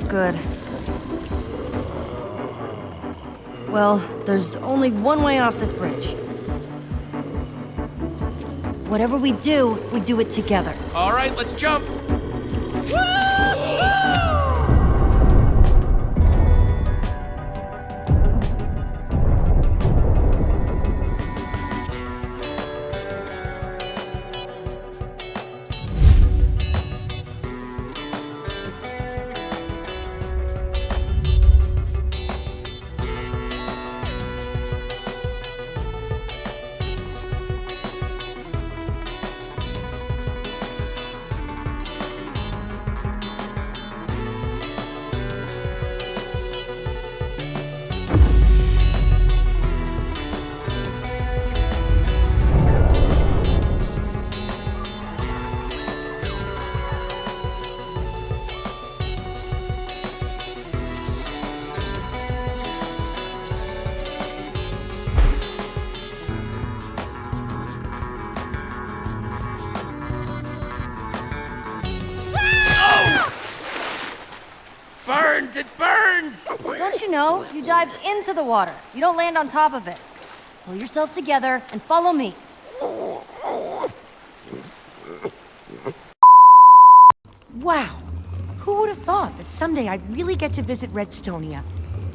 look good. Well, there's only one way off this bridge. Whatever we do, we do it together. All right, let's jump. Dive into the water. You don't land on top of it. Pull yourself together and follow me. Wow! Who would have thought that someday I'd really get to visit Redstonia?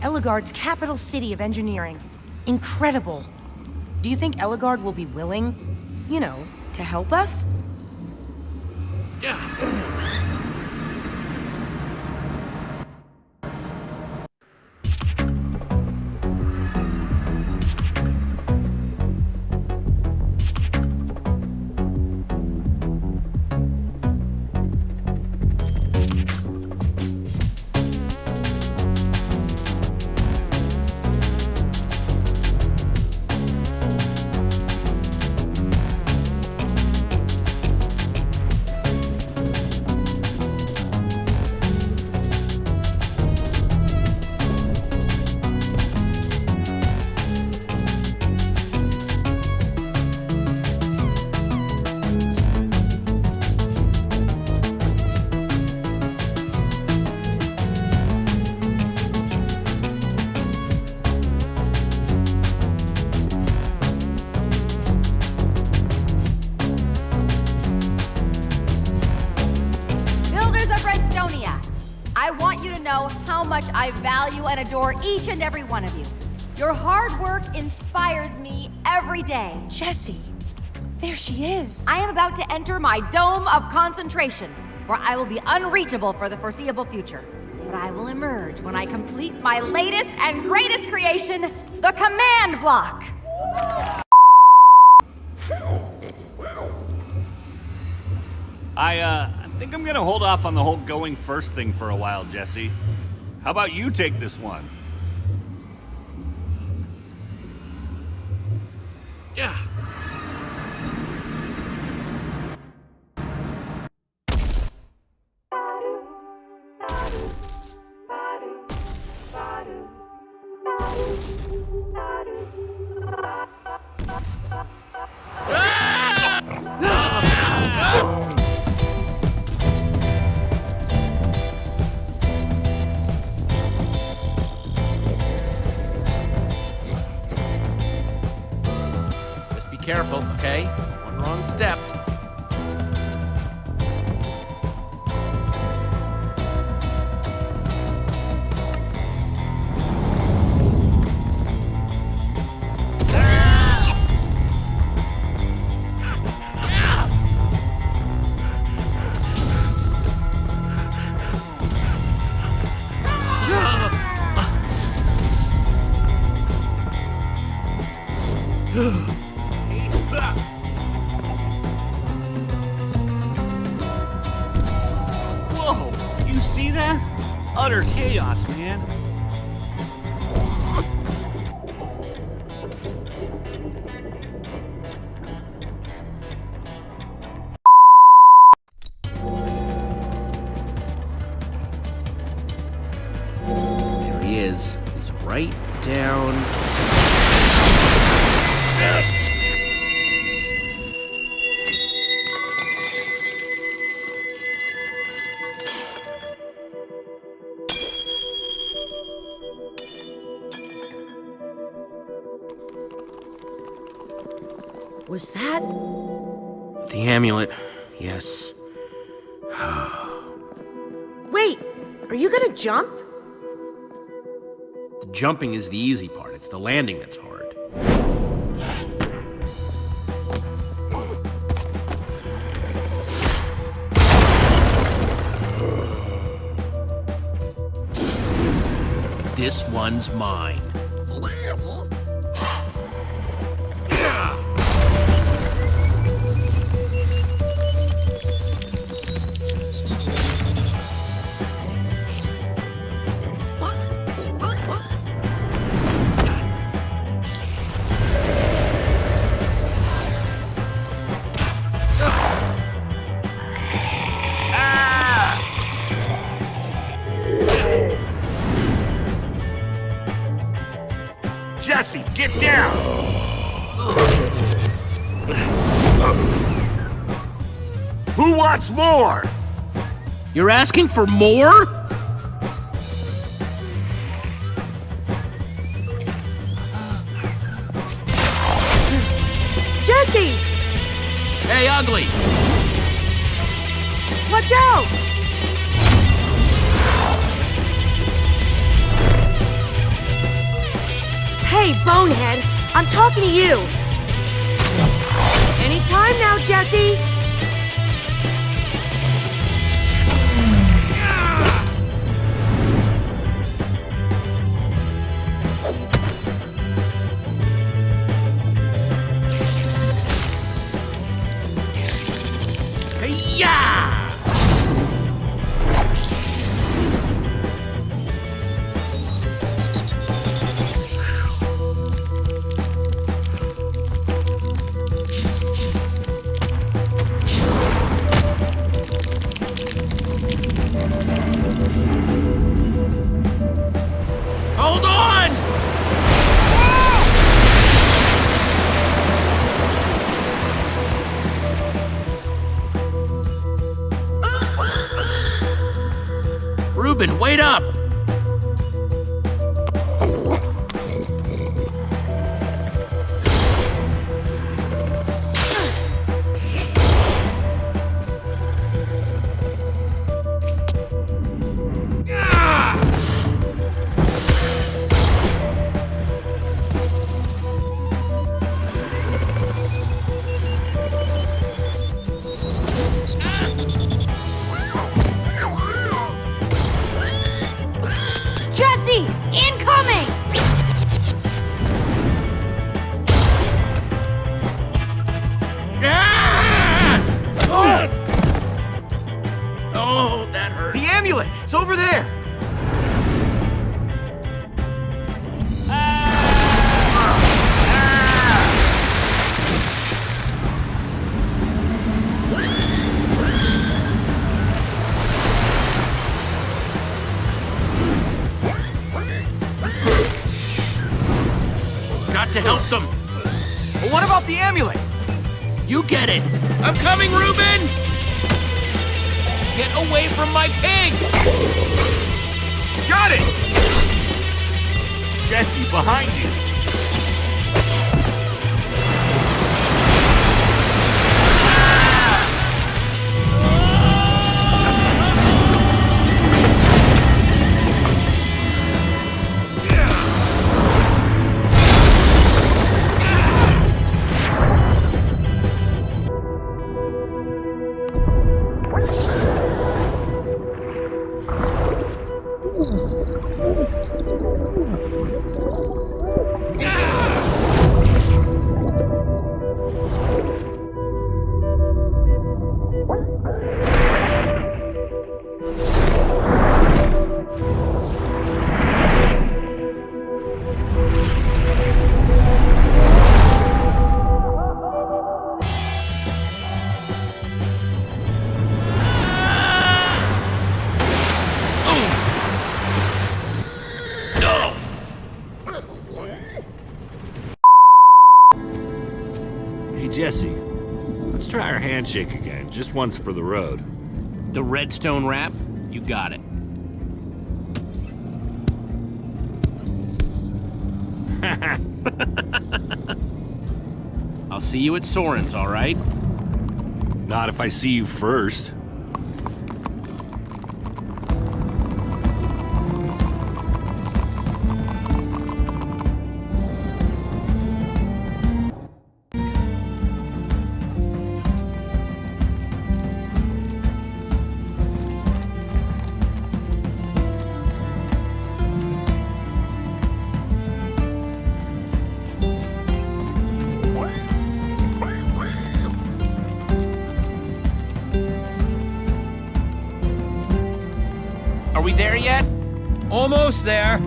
Ellegaard's capital city of engineering. Incredible. Do you think Ellegaard will be willing, you know, to help us? Yeah. And adore each and every one of you. Your hard work inspires me every day. Jesse, there she is. I am about to enter my dome of concentration, where I will be unreachable for the foreseeable future. But I will emerge when I complete my latest and greatest creation, the command block. I, uh, I think I'm gonna hold off on the whole going first thing for a while, Jesse. How about you take this one? Yeah. Utter chaos, man. Wait, are you gonna jump? The jumping is the easy part, it's the landing that's hard. This one's mine. Get down! Who wants more? You're asking for more? Bonehead, I'm talking to you. Anytime now, Jesse. Wait up! It's over there! Got to help them. But what about the amulet? You get it. I'm coming, Reuben! Get away from my pig! Jesse, behind you! Jesse. Let's try our handshake again, just once for the road. The redstone wrap? You got it. I'll I'll see you at Soren's, all right? Not if I see you first. There yet? Almost there.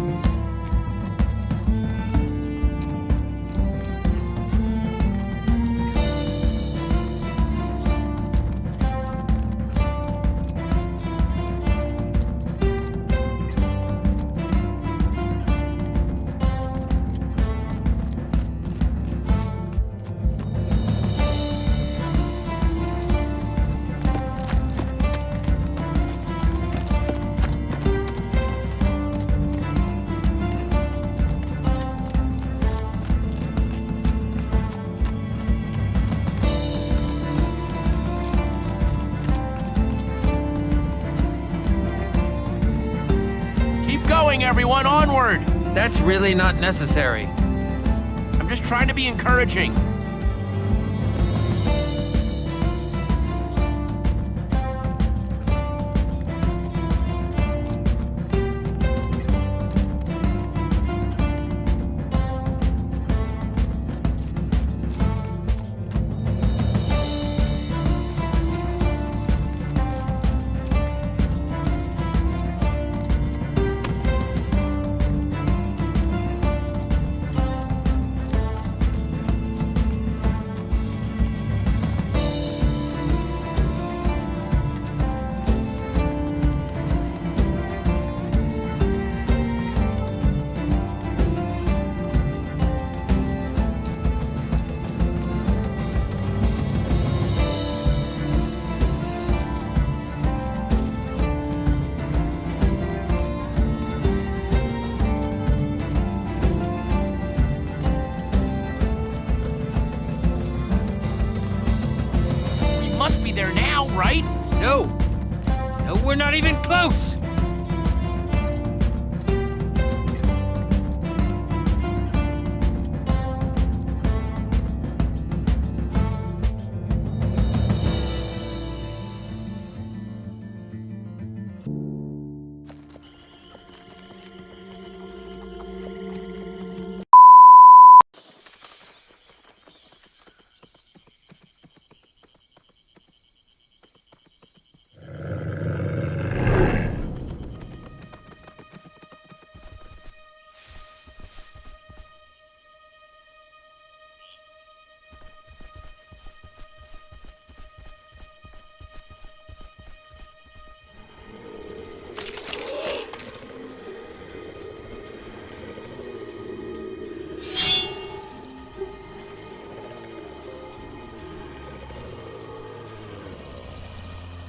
Everyone, onward! That's really not necessary. I'm just trying to be encouraging.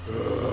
Look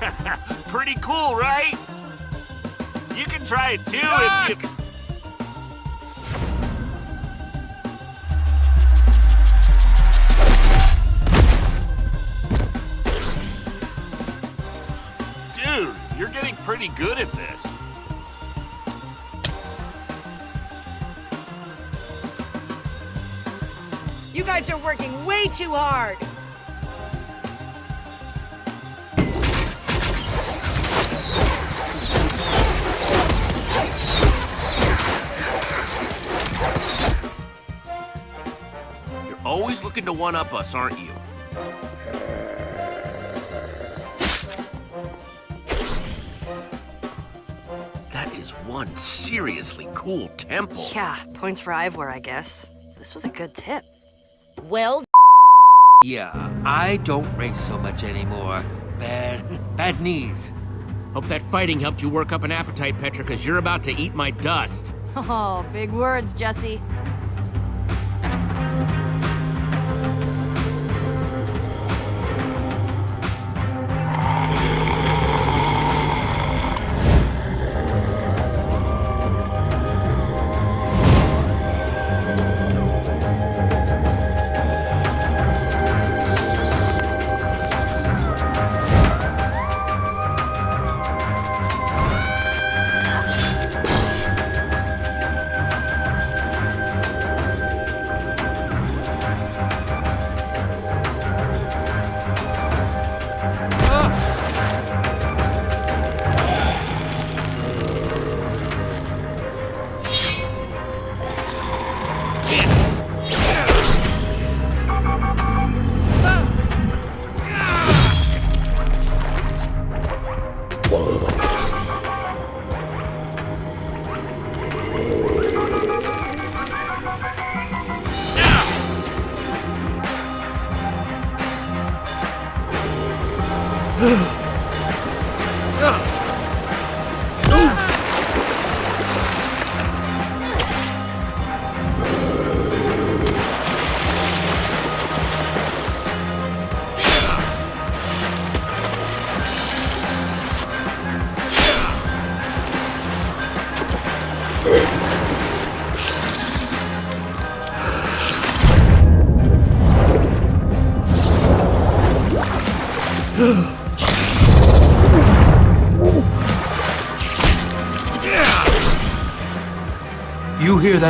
Pretty cool, right? You can try it too if you. Dude, you're getting pretty good at this. You guys are working way too hard. Looking to one-up us, aren't you? That is one seriously cool temple. Yeah, points for Ivor, I guess. This was a good tip. Well, Yeah, I don't race so much anymore. Bad, bad knees. Hope that fighting helped you work up an appetite, Petra, because you're about to eat my dust. Oh, big words, Jesse.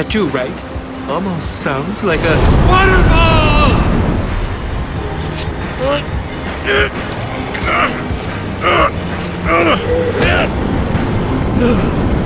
You hear that too, right? Almost sounds like a waterfall! Execute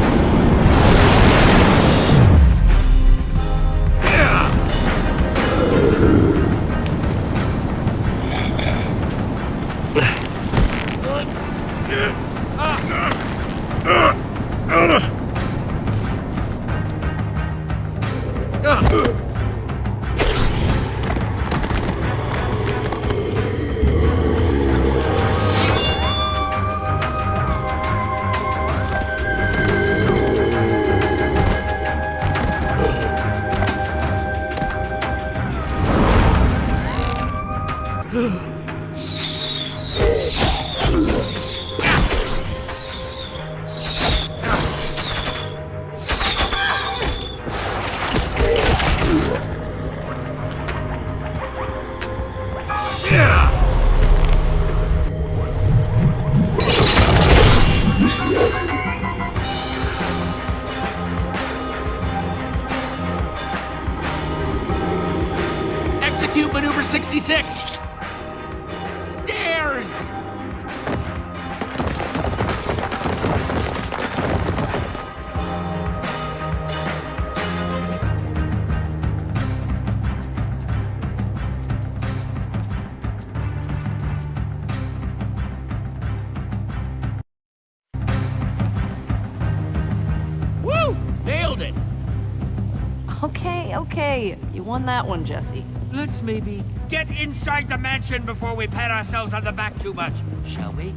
Okay, okay. You won that one, Jesse. Let's maybe get inside the mansion before we pat ourselves on the back too much, shall we?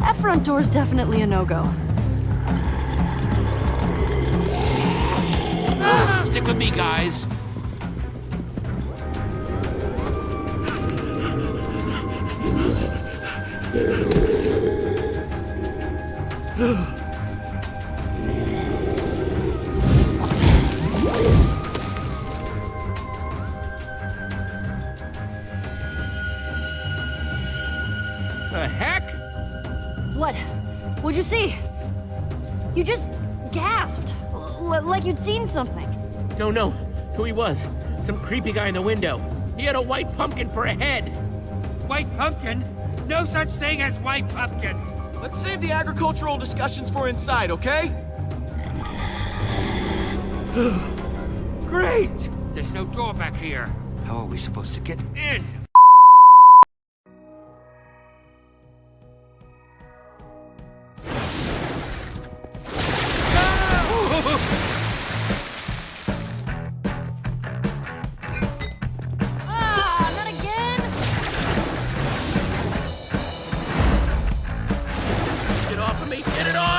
That front door's definitely a no-go. Stick with me, guys. The heck? What? What'd you see? You just gasped. L- like you'd seen something. No, no. Who he was. Some creepy guy in the window. He had a white pumpkin for a head. White pumpkin? No such thing as white pumpkins. Let's save the agricultural discussions for inside, okay? Great! There's no door back here. How are we supposed to get in? Me! Get it off!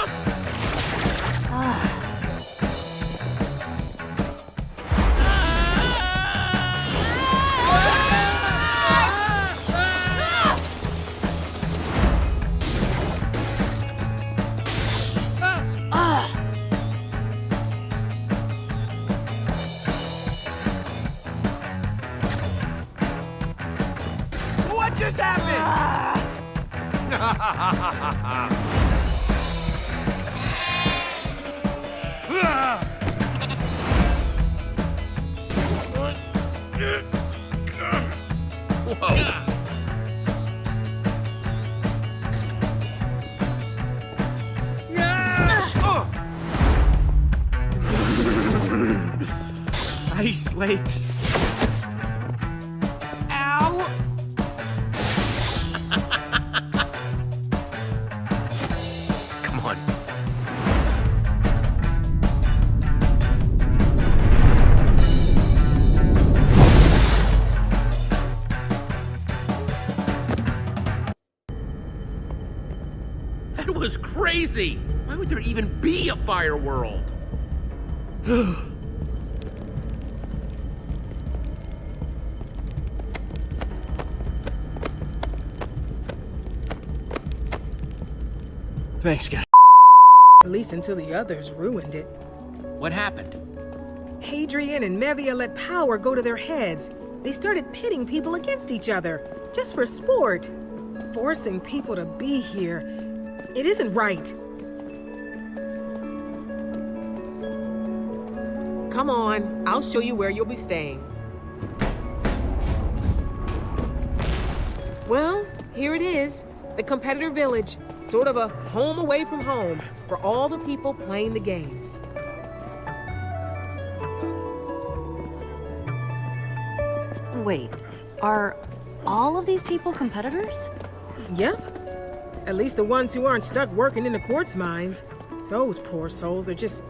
Ice lakes. Ow! Come on. That was crazy! Why would there even be a fire world? Thanks, guys. At least until the others ruined it. What happened? Hadrian and Mevia let power go to their heads. They started pitting people against each other, just for sport. Forcing people to be here. It isn't right. Come on, I'll show you where you'll be staying. Well, here it is. The competitor village. Sort of a home away from home for all the people playing the games. Wait, are all of these people competitors? Yep. At least the ones who aren't stuck working in the quartz mines. Those poor souls are just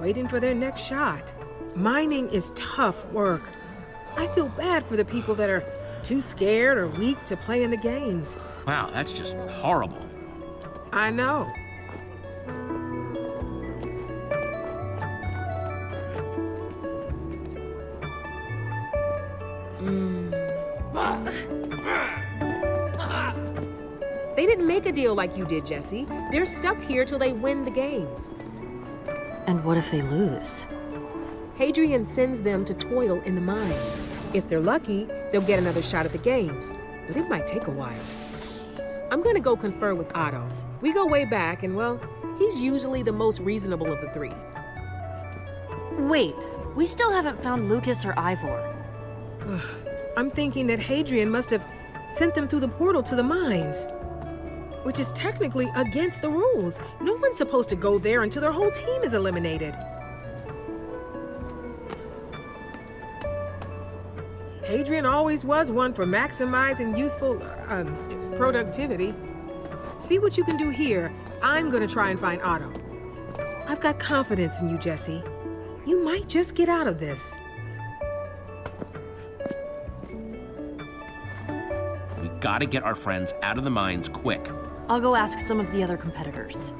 waiting for their next shot. Mining is tough work. I feel bad for the people that are too scared or weak to play in the games. Wow, that's just horrible. I know. Hmm. They didn't make a deal like you did, Jesse. They're stuck here till they win the games. And what if they lose? Hadrian sends them to toil in the mines. If they're lucky, they'll get another shot at the games, but it might take a while. I'm gonna go confer with Otto. We go way back, and well, he's usually the most reasonable of the three. Wait, we still haven't found Lucas or Ivor. I'm thinking that Hadrian must have sent them through the portal to the mines. Which is technically against the rules. No one's supposed to go there until their whole team is eliminated. Hadrian always was one for maximizing useful um, productivity. See what you can do here. I'm gonna try and find Otto. I've got confidence in you, Jesse. You might just get out of this. We gotta get our friends out of the mines quick. I'll go ask some of the other competitors.